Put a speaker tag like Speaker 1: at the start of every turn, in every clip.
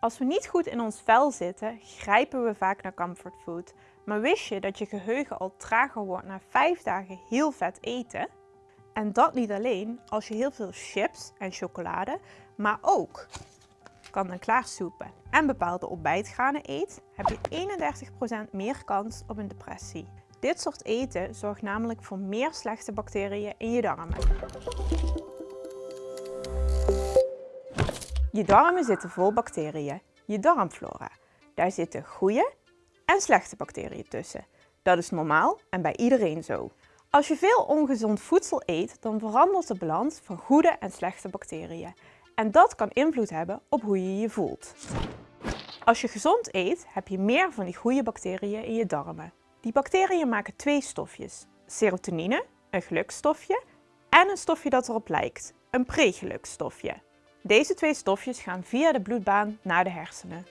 Speaker 1: Als we niet goed in ons vel zitten, grijpen we vaak naar comfortfood. Maar wist je dat je geheugen al trager wordt na 5 dagen heel vet eten? En dat niet alleen als je heel veel chips en chocolade, maar ook kant-en-klaar soepen en bepaalde ontbijtgranen eet, heb je 31% meer kans op een depressie. Dit soort eten zorgt namelijk voor meer slechte bacteriën in je darmen. Je darmen zitten vol bacteriën, je darmflora. Daar zitten goede en slechte bacteriën tussen. Dat is normaal en bij iedereen zo. Als je veel ongezond voedsel eet, dan verandert de balans van goede en slechte bacteriën. En dat kan invloed hebben op hoe je je voelt. Als je gezond eet, heb je meer van die goede bacteriën in je darmen. Die bacteriën maken twee stofjes. Serotonine, een gelukstofje, en een stofje dat erop lijkt, een pregelukstofje. Deze twee stofjes gaan via de bloedbaan naar de hersenen.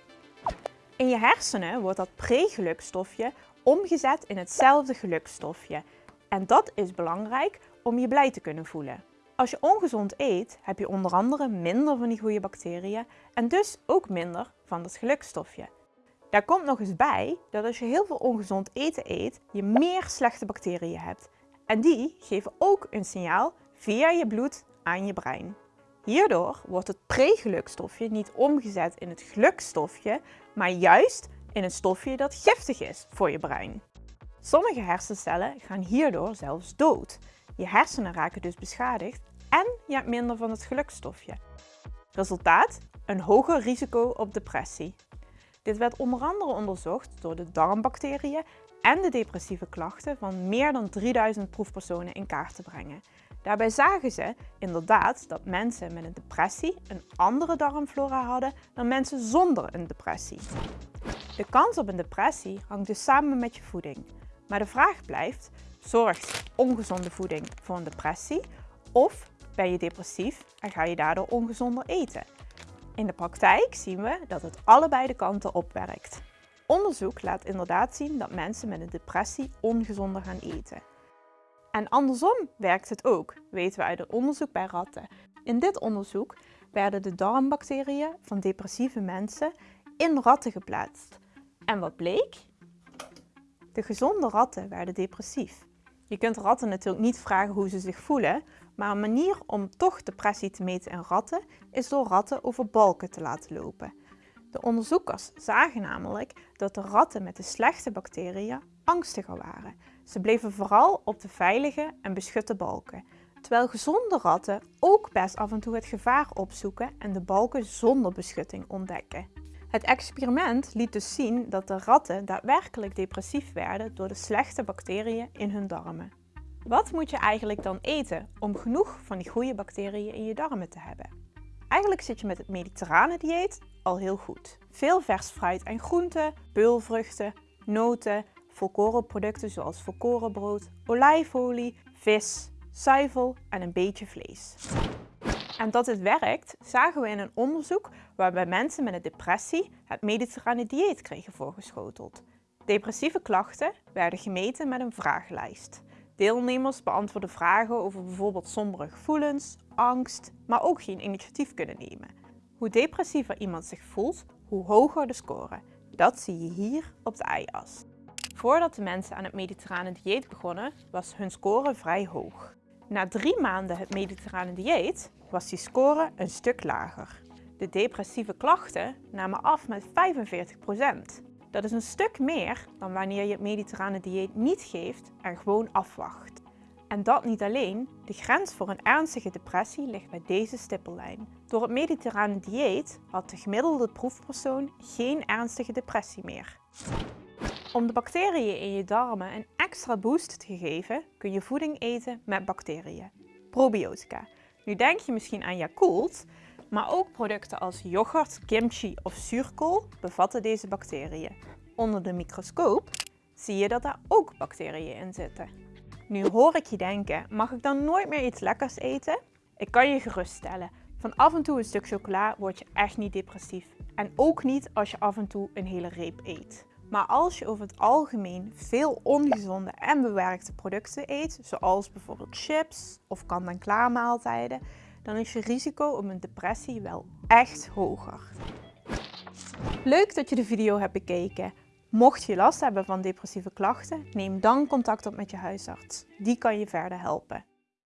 Speaker 1: In je hersenen wordt dat pregelukstofje omgezet in hetzelfde gelukstofje. En dat is belangrijk om je blij te kunnen voelen. Als je ongezond eet, heb je onder andere minder van die goede bacteriën en dus ook minder van dat gelukstofje. Daar komt nog eens bij dat als je heel veel ongezond eten eet, je meer slechte bacteriën hebt. En die geven ook een signaal via je bloed aan je brein. Hierdoor wordt het pregelukstofje niet omgezet in het gelukstofje, maar juist in een stofje dat giftig is voor je brein. Sommige hersencellen gaan hierdoor zelfs dood. Je hersenen raken dus beschadigd en je hebt minder van het gelukstofje. Resultaat? Een hoger risico op depressie. Dit werd onder andere onderzocht door de darmbacteriën en de depressieve klachten van meer dan 3000 proefpersonen in kaart te brengen. Daarbij zagen ze inderdaad dat mensen met een depressie een andere darmflora hadden dan mensen zonder een depressie. De kans op een depressie hangt dus samen met je voeding. Maar de vraag blijft, zorgt ongezonde voeding voor een depressie of ben je depressief en ga je daardoor ongezonder eten? In de praktijk zien we dat het allebei de kanten opwerkt. Onderzoek laat inderdaad zien dat mensen met een depressie ongezonder gaan eten. En andersom werkt het ook, weten we uit het onderzoek bij ratten. In dit onderzoek werden de darmbacteriën van depressieve mensen in ratten geplaatst. En wat bleek? De gezonde ratten werden depressief. Je kunt ratten natuurlijk niet vragen hoe ze zich voelen, maar een manier om toch depressie te meten in ratten is door ratten over balken te laten lopen. De onderzoekers zagen namelijk dat de ratten met de slechte bacteriën angstiger waren. Ze bleven vooral op de veilige en beschutte balken, terwijl gezonde ratten ook best af en toe het gevaar opzoeken en de balken zonder beschutting ontdekken. Het experiment liet dus zien dat de ratten daadwerkelijk depressief werden door de slechte bacteriën in hun darmen. Wat moet je eigenlijk dan eten om genoeg van die goede bacteriën in je darmen te hebben? Eigenlijk zit je met het mediterrane dieet al heel goed. Veel vers fruit en groenten, peulvruchten, noten, volkorenproducten zoals volkorenbrood, olijfolie, vis, zuivel en een beetje vlees. En dat het werkt zagen we in een onderzoek waarbij mensen met een depressie het mediterrane dieet kregen voorgeschoteld. Depressieve klachten werden gemeten met een vragenlijst. Deelnemers beantwoorden vragen over bijvoorbeeld sombere gevoelens, angst, maar ook geen initiatief kunnen nemen. Hoe depressiever iemand zich voelt, hoe hoger de score. Dat zie je hier op de y-as. Voordat de mensen aan het mediterrane dieet begonnen, was hun score vrij hoog. Na drie maanden het mediterrane dieet was die score een stuk lager. De depressieve klachten namen af met 45%. Dat is een stuk meer dan wanneer je het mediterrane dieet niet geeft en gewoon afwacht. En dat niet alleen, de grens voor een ernstige depressie ligt bij deze stippellijn. Door het mediterrane dieet had de gemiddelde proefpersoon geen ernstige depressie meer. Om de bacteriën in je darmen een extra boost te geven, kun je voeding eten met bacteriën. Probiotica. Nu denk je misschien aan Yakult, maar ook producten als yoghurt, kimchi of zuurkool bevatten deze bacteriën. Onder de microscoop zie je dat daar ook bacteriën in zitten. Nu hoor ik je denken, mag ik dan nooit meer iets lekkers eten? Ik kan je geruststellen, van af en toe een stuk chocola word je echt niet depressief. En ook niet als je af en toe een hele reep eet. Maar als je over het algemeen veel ongezonde en bewerkte producten eet, zoals bijvoorbeeld chips of kant-en-klaar maaltijden, dan is je risico op een depressie wel echt hoger. Leuk dat je de video hebt bekeken. Mocht je last hebben van depressieve klachten, neem dan contact op met je huisarts. Die kan je verder helpen.